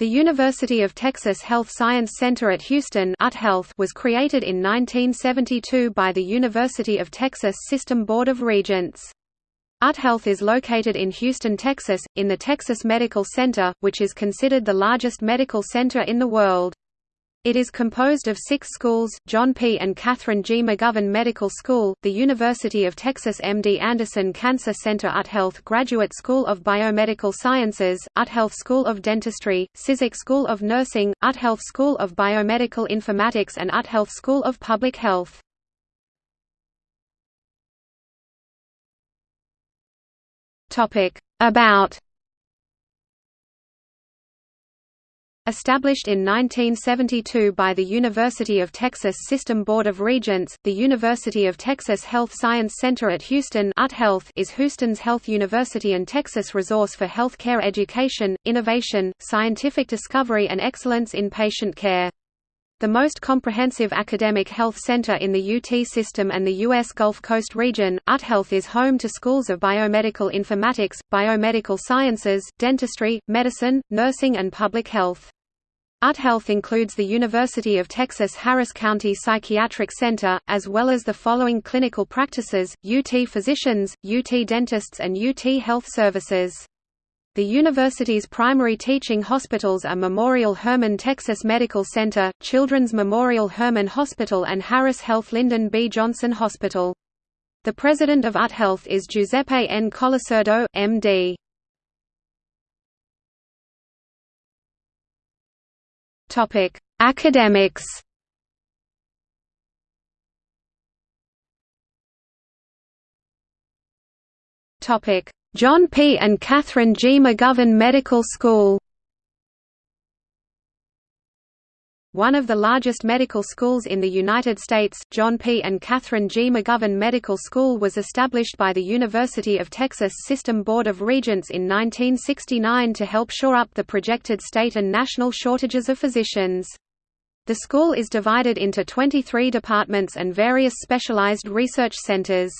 The University of Texas Health Science Center at Houston was created in 1972 by the University of Texas System Board of Regents. UTHealth is located in Houston, Texas, in the Texas Medical Center, which is considered the largest medical center in the world. It is composed of six schools, John P. and Catherine G. McGovern Medical School, the University of Texas MD Anderson Cancer Center UTHealth Graduate School of Biomedical Sciences, UTHealth School of Dentistry, Cizik School of Nursing, UTHealth School of Biomedical Informatics and UTHealth School of Public Health. About Established in 1972 by the University of Texas System Board of Regents, the University of Texas Health Science Center at Houston is Houston's health university and Texas resource for health care education, innovation, scientific discovery and excellence in patient care. The most comprehensive academic health center in the UT system and the U.S. Gulf Coast region, UTHealth is home to schools of biomedical informatics, biomedical sciences, dentistry, medicine, nursing and public health. UTHealth includes the University of Texas Harris County Psychiatric Center, as well as the following clinical practices, UT Physicians, UT Dentists and UT Health Services. The university's primary teaching hospitals are Memorial Hermann Texas Medical Center, Children's Memorial Hermann Hospital and Harris Health Lyndon B. Johnson Hospital. The president of UTHealth is Giuseppe N. Colasurdo, M.D. Topic: Academics. Topic: John P. and Catherine G. McGovern Medical School. One of the largest medical schools in the United States, John P. and Catherine G. McGovern Medical School was established by the University of Texas System Board of Regents in 1969 to help shore up the projected state and national shortages of physicians. The school is divided into 23 departments and various specialized research centers.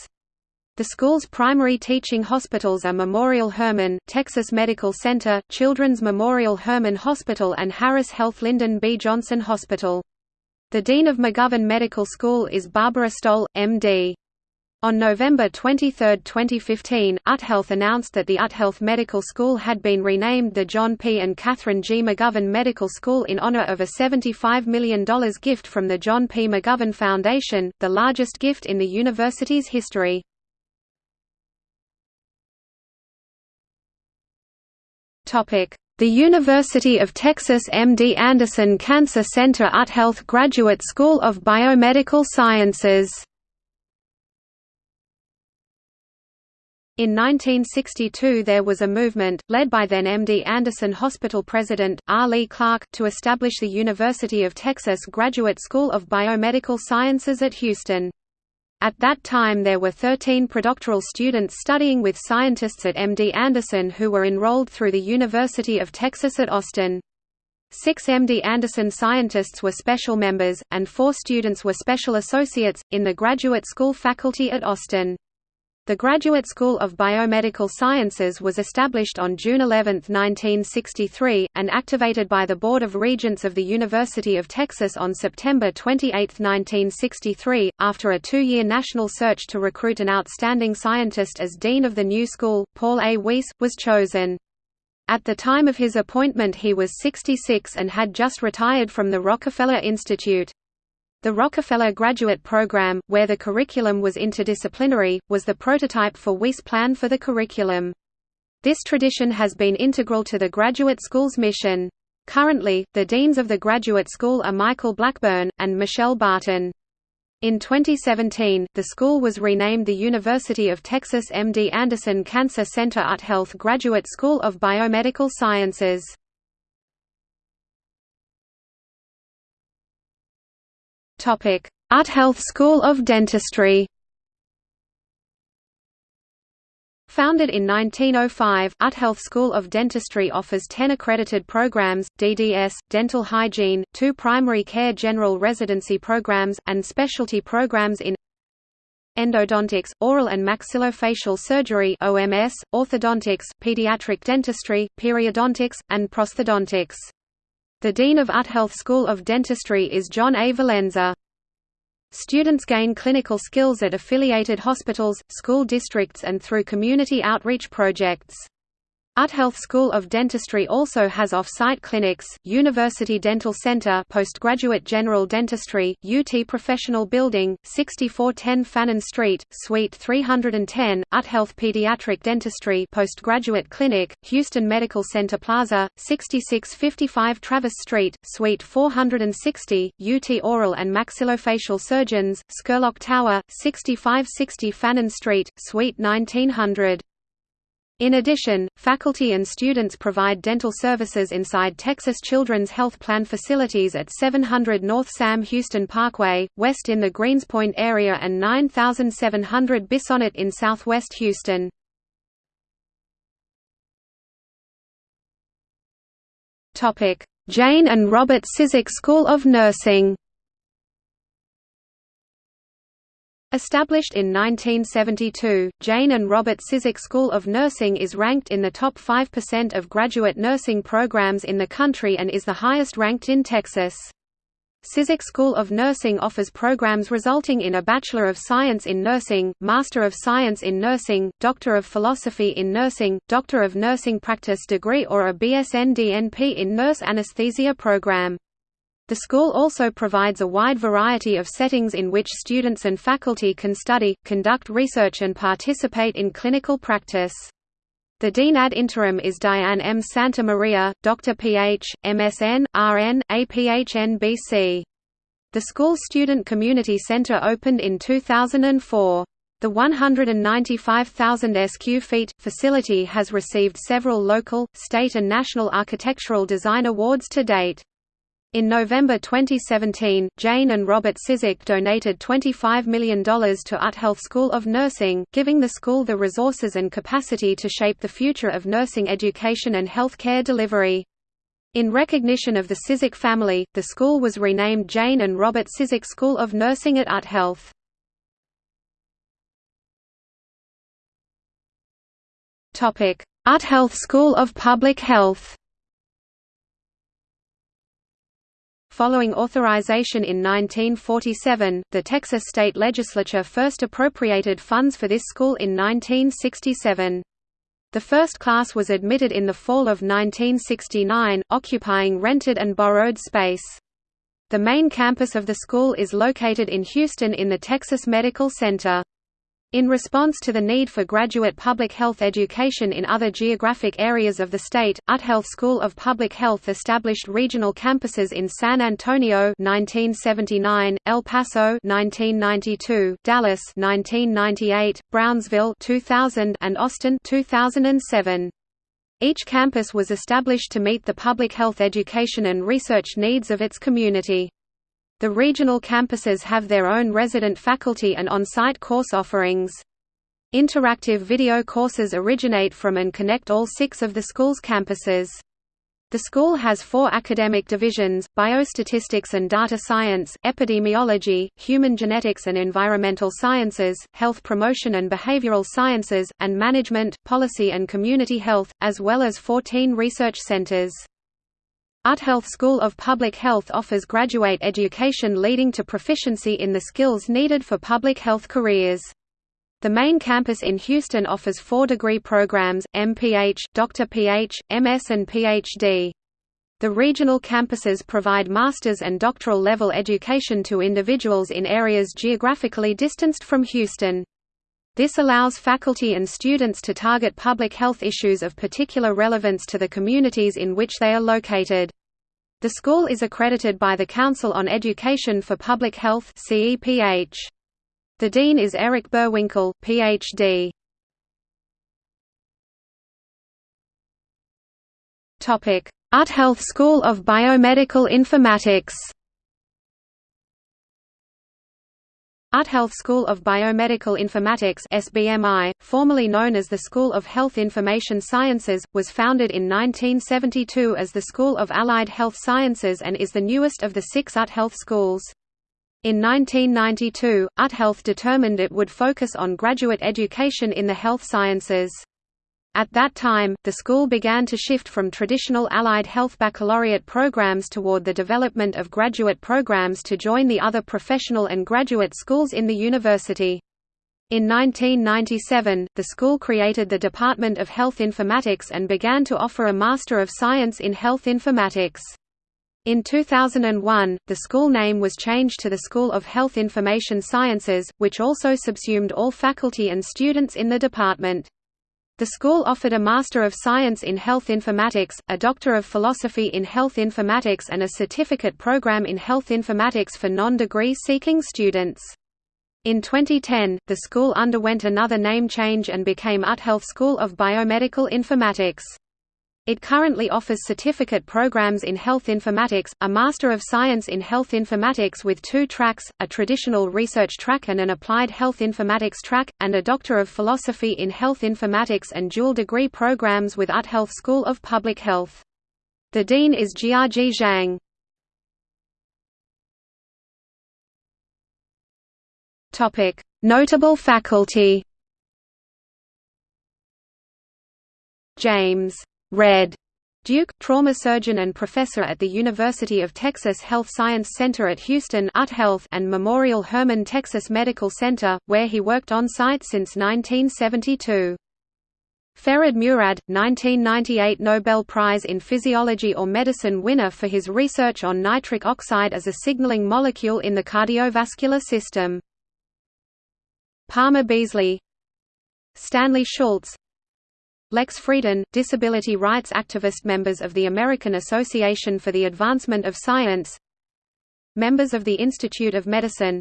The school's primary teaching hospitals are Memorial Hermann, Texas Medical Center, Children's Memorial Hermann Hospital and Harris Health Lyndon B. Johnson Hospital. The Dean of McGovern Medical School is Barbara Stoll, M.D. On November 23, 2015, UTHealth announced that the UTHealth Medical School had been renamed the John P. and Catherine G. McGovern Medical School in honor of a $75 million gift from the John P. McGovern Foundation, the largest gift in the university's history. The University of Texas MD Anderson Cancer Center UTHealth Graduate School of Biomedical Sciences In 1962 there was a movement, led by then MD Anderson Hospital President, R. Lee Clark, to establish the University of Texas Graduate School of Biomedical Sciences at Houston. At that time there were 13 predoctoral students studying with scientists at MD Anderson who were enrolled through the University of Texas at Austin. Six MD Anderson scientists were special members, and four students were special associates, in the graduate school faculty at Austin. The Graduate School of Biomedical Sciences was established on June 11, 1963, and activated by the Board of Regents of the University of Texas on September 28, 1963, after a two-year national search to recruit an outstanding scientist as dean of the new school, Paul A. Weiss, was chosen. At the time of his appointment he was 66 and had just retired from the Rockefeller Institute. The Rockefeller Graduate Program, where the curriculum was interdisciplinary, was the prototype for Weiss' plan for the curriculum. This tradition has been integral to the graduate school's mission. Currently, the deans of the graduate school are Michael Blackburn, and Michelle Barton. In 2017, the school was renamed the University of Texas MD Anderson Cancer Center UTHealth Graduate School of Biomedical Sciences. UTHealth School of Dentistry Founded in 1905, UTHealth School of Dentistry offers 10 accredited programs, DDS, dental hygiene, two primary care general residency programs, and specialty programs in endodontics, oral and maxillofacial surgery OMS, orthodontics, pediatric dentistry, periodontics, and prosthodontics. The Dean of UT Health School of Dentistry is John A. Valenza. Students gain clinical skills at affiliated hospitals, school districts and through community outreach projects. UT Health School of Dentistry also has off-site clinics, University Dental Center Postgraduate General Dentistry, UT Professional Building, 6410 Fannin Street, Suite 310, UT Health Pediatric Dentistry Postgraduate Clinic, Houston Medical Center Plaza, 6655 Travis Street, Suite 460, UT Oral and Maxillofacial Surgeons, Scurlock Tower, 6560 Fannin Street, Suite 1900. In addition, faculty and students provide dental services inside Texas Children's Health Plan facilities at 700 North Sam Houston Parkway, west in the Greenspoint area and 9700 Bissonnet in southwest Houston. Jane and Robert Cizik School of Nursing Established in 1972, Jane and Robert Cizik School of Nursing is ranked in the top 5% of graduate nursing programs in the country and is the highest ranked in Texas. Cizik School of Nursing offers programs resulting in a Bachelor of Science in Nursing, Master of Science in Nursing, Doctor of Philosophy in Nursing, Doctor of Nursing Practice degree or a BSN DNP in Nurse Anesthesia program. The school also provides a wide variety of settings in which students and faculty can study, conduct research and participate in clinical practice. The Dean ad interim is Diane M. Santa Maria, Dr. Ph., MSN, RN, APHN BC. The school Student Community Center opened in 2004. The 195,000 sq ft facility has received several local, state and national architectural design awards to date. In November 2017, Jane and Robert Cizik donated $25 million to UT Health School of Nursing, giving the school the resources and capacity to shape the future of nursing education and health care delivery. In recognition of the Cizik family, the school was renamed Jane and Robert Cizik School of Nursing at UT Health. UT Health School of Public Health Following authorization in 1947, the Texas state legislature first appropriated funds for this school in 1967. The first class was admitted in the fall of 1969, occupying rented and borrowed space. The main campus of the school is located in Houston in the Texas Medical Center. In response to the need for graduate public health education in other geographic areas of the state, UT Health School of Public Health established regional campuses in San Antonio 1979, El Paso 1992, Dallas 1998, Brownsville 2000, and Austin 2007. Each campus was established to meet the public health education and research needs of its community. The regional campuses have their own resident faculty and on-site course offerings. Interactive video courses originate from and connect all six of the school's campuses. The school has four academic divisions, biostatistics and data science, epidemiology, human genetics and environmental sciences, health promotion and behavioral sciences, and management, policy and community health, as well as 14 research centers. UT Health School of Public Health offers graduate education leading to proficiency in the skills needed for public health careers. The main campus in Houston offers four degree programs, MPH, Dr. PH, MS and PhD. The regional campuses provide master's and doctoral level education to individuals in areas geographically distanced from Houston. This allows faculty and students to target public health issues of particular relevance to the communities in which they are located. The school is accredited by the Council on Education for Public Health The dean is Eric Boerwinkle, Ph.D. UT Health School of Biomedical Informatics UT Health School of Biomedical Informatics SBMI, formerly known as the School of Health Information Sciences, was founded in 1972 as the School of Allied Health Sciences and is the newest of the six UT Health schools. In 1992, UT Health determined it would focus on graduate education in the health sciences. At that time, the school began to shift from traditional allied health baccalaureate programs toward the development of graduate programs to join the other professional and graduate schools in the university. In 1997, the school created the Department of Health Informatics and began to offer a Master of Science in Health Informatics. In 2001, the school name was changed to the School of Health Information Sciences, which also subsumed all faculty and students in the department. The school offered a Master of Science in Health Informatics, a Doctor of Philosophy in Health Informatics and a certificate program in Health Informatics for non-degree seeking students. In 2010, the school underwent another name change and became UTHealth School of Biomedical Informatics. It currently offers certificate programs in health informatics, a Master of Science in Health Informatics with two tracks, a traditional research track and an applied health informatics track, and a Doctor of Philosophy in Health Informatics and dual degree programs with UTHealth School of Public Health. The dean is Jiajie Zhang. Notable faculty James Red Duke, trauma surgeon and professor at the University of Texas Health Science Center at Houston and Memorial Hermann Texas Medical Center, where he worked on-site since 1972. Ferid Murad, 1998 Nobel Prize in Physiology or Medicine winner for his research on nitric oxide as a signaling molecule in the cardiovascular system. Palmer Beasley Stanley Schultz Lex Frieden, disability rights activist Members of the American Association for the Advancement of Science Members of the Institute of Medicine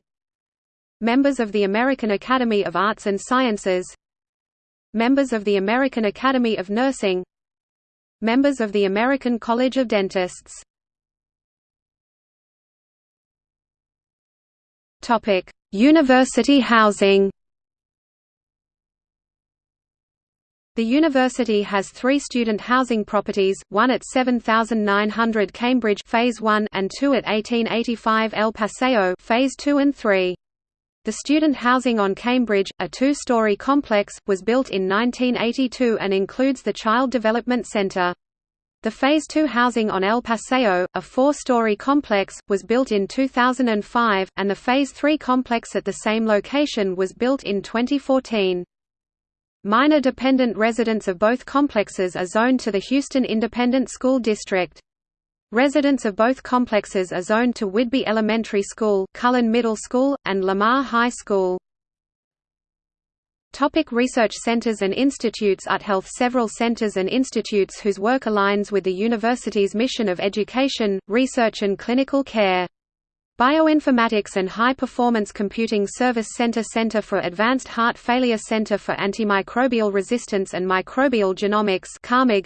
Members of the American Academy of Arts and Sciences Members of the American Academy of Nursing Members of the American College of Dentists. University housing The university has three student housing properties, one at 7900 Cambridge Phase 1 and two at 1885 El Paseo Phase 2 and 3. The student housing on Cambridge, a two-story complex, was built in 1982 and includes the Child Development Center. The Phase 2 housing on El Paseo, a four-story complex, was built in 2005, and the Phase 3 complex at the same location was built in 2014. Minor dependent residents of both complexes are zoned to the Houston Independent School District. Residents of both complexes are zoned to Whidby Elementary School, Cullen Middle School, and Lamar High School. Topic research centers and institutes UTHealth Several centers and institutes whose work aligns with the university's mission of education, research and clinical care. Bioinformatics and High Performance Computing Service Center Center for Advanced Heart Failure Center for Antimicrobial Resistance and Microbial Genomics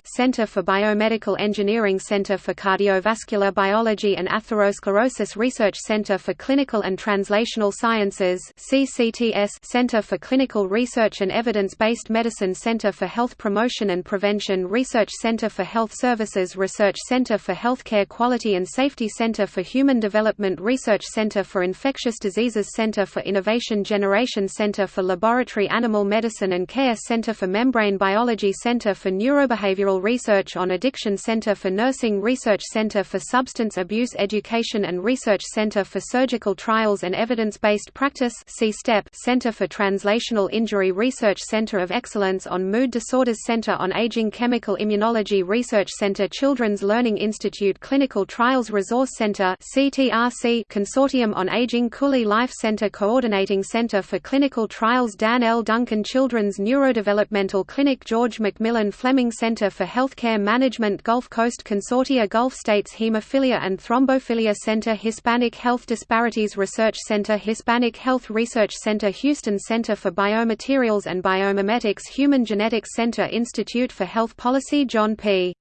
Center for Biomedical Engineering Center for Cardiovascular Biology and Atherosclerosis Research Center for Clinical and Translational Sciences CCTS Center for Clinical Research and Evidence-Based Medicine Center for Health Promotion and Prevention Research Center for Health Services Research Center for Healthcare Quality and Safety Center for Human Development Research Research Center for Infectious Diseases Center for Innovation Generation Center for Laboratory Animal Medicine and Care Center for Membrane Biology Center for Neurobehavioral Research on Addiction Center for Nursing Research Center for Substance Abuse Education and Research Center for Surgical Trials and Evidence-Based Practice Center for Translational Injury Research Center of Excellence on Mood Disorders Center on Aging Chemical Immunology Research Center Children's Learning Institute Clinical Trials Resource Center CTRC Consortium on Aging Cooley Life Center Coordinating Center for Clinical Trials Dan L. Duncan Children's Neurodevelopmental Clinic George McMillan Fleming Center for Healthcare Management Gulf Coast Consortia Gulf States Hemophilia and Thrombophilia Center Hispanic Health Disparities Research Center Hispanic Health Research Center Houston Center for Biomaterials and Biomimetics Human Genetics Center Institute for Health Policy John P.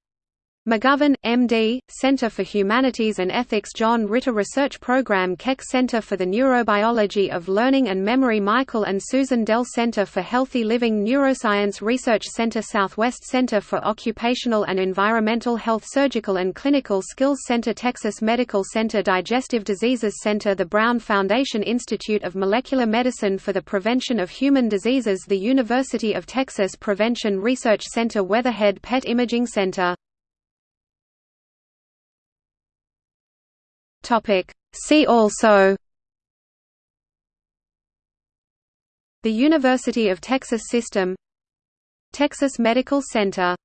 McGovern, M.D., Center for Humanities and Ethics John Ritter Research Program Keck Center for the Neurobiology of Learning and Memory Michael and Susan Dell Center for Healthy Living Neuroscience Research Center Southwest Center for Occupational and Environmental Health Surgical and Clinical Skills Center Texas Medical Center Digestive Diseases Center The Brown Foundation Institute of Molecular Medicine for the Prevention of Human Diseases The University of Texas Prevention Research Center Weatherhead PET Imaging Center Topic. See also The University of Texas System Texas Medical Center